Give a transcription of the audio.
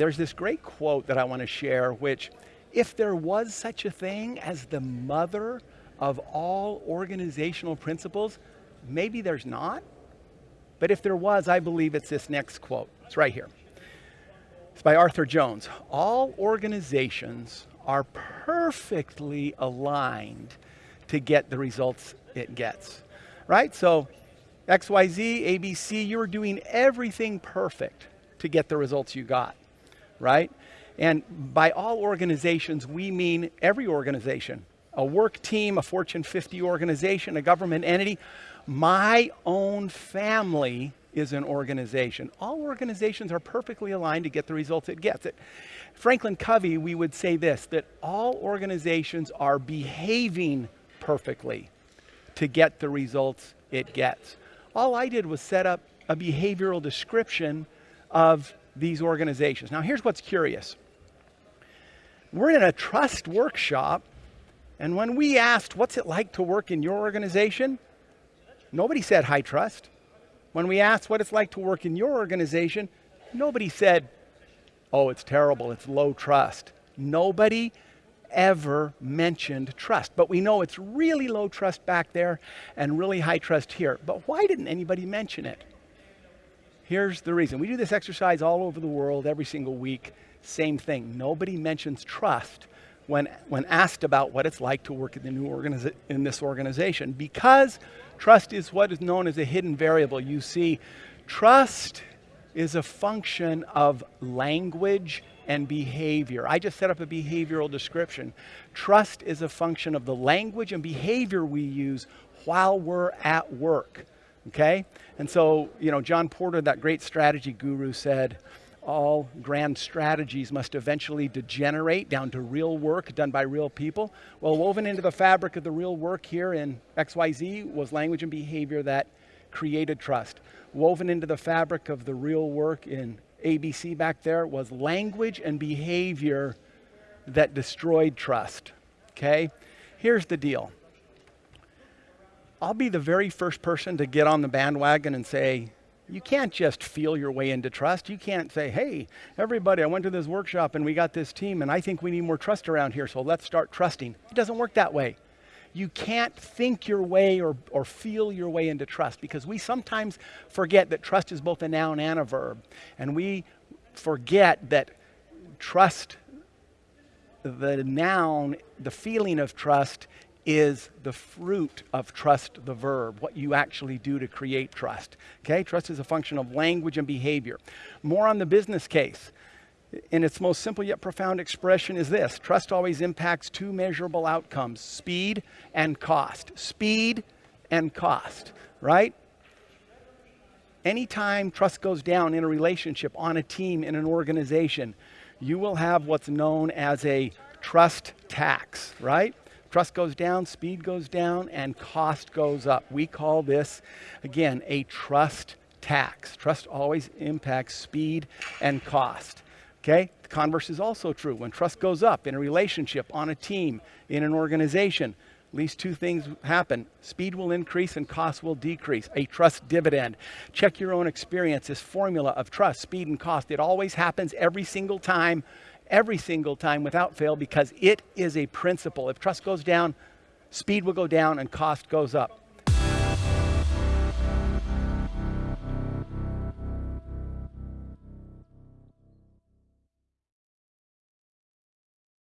there's this great quote that I want to share, which if there was such a thing as the mother of all organizational principles, maybe there's not. But if there was, I believe it's this next quote. It's right here. It's by Arthur Jones. All organizations are perfectly aligned to get the results it gets, right? So XYZ, ABC, you're doing everything perfect to get the results you got, right? And by all organizations, we mean every organization, a work team, a Fortune 50 organization, a government entity. My own family is an organization. All organizations are perfectly aligned to get the results it gets. Franklin Covey, we would say this, that all organizations are behaving perfectly to get the results it gets. All I did was set up a behavioral description of these organizations. Now here's what's curious. We're in a trust workshop, and when we asked, what's it like to work in your organization? Nobody said high trust. When we asked what it's like to work in your organization, nobody said, oh, it's terrible, it's low trust. Nobody ever mentioned trust. But we know it's really low trust back there and really high trust here. But why didn't anybody mention it? Here's the reason. We do this exercise all over the world every single week. Same thing. Nobody mentions trust when, when asked about what it's like to work in, the new in this organization because trust is what is known as a hidden variable. You see, trust is a function of language and behavior. I just set up a behavioral description. Trust is a function of the language and behavior we use while we're at work. Okay? And so, you know, John Porter, that great strategy guru, said, all grand strategies must eventually degenerate down to real work done by real people. Well, woven into the fabric of the real work here in XYZ was language and behavior that created trust. Woven into the fabric of the real work in ABC back there was language and behavior that destroyed trust. Okay? Here's the deal. I'll be the very first person to get on the bandwagon and say, you can't just feel your way into trust. You can't say, hey, everybody, I went to this workshop and we got this team and I think we need more trust around here, so let's start trusting. It doesn't work that way. You can't think your way or, or feel your way into trust because we sometimes forget that trust is both a noun and a verb. And we forget that trust, the noun, the feeling of trust is the fruit of trust, the verb, what you actually do to create trust. Okay, trust is a function of language and behavior. More on the business case. In its most simple yet profound expression is this trust always impacts two measurable outcomes speed and cost. Speed and cost, right? Anytime trust goes down in a relationship, on a team, in an organization, you will have what's known as a trust tax, right? Trust goes down, speed goes down, and cost goes up. We call this, again, a trust tax. Trust always impacts speed and cost. Okay? The converse is also true. When trust goes up in a relationship, on a team, in an organization, at least two things happen. Speed will increase and cost will decrease. A trust dividend. Check your own experience. This formula of trust, speed, and cost. It always happens every single time every single time without fail because it is a principle. If trust goes down, speed will go down and cost goes up.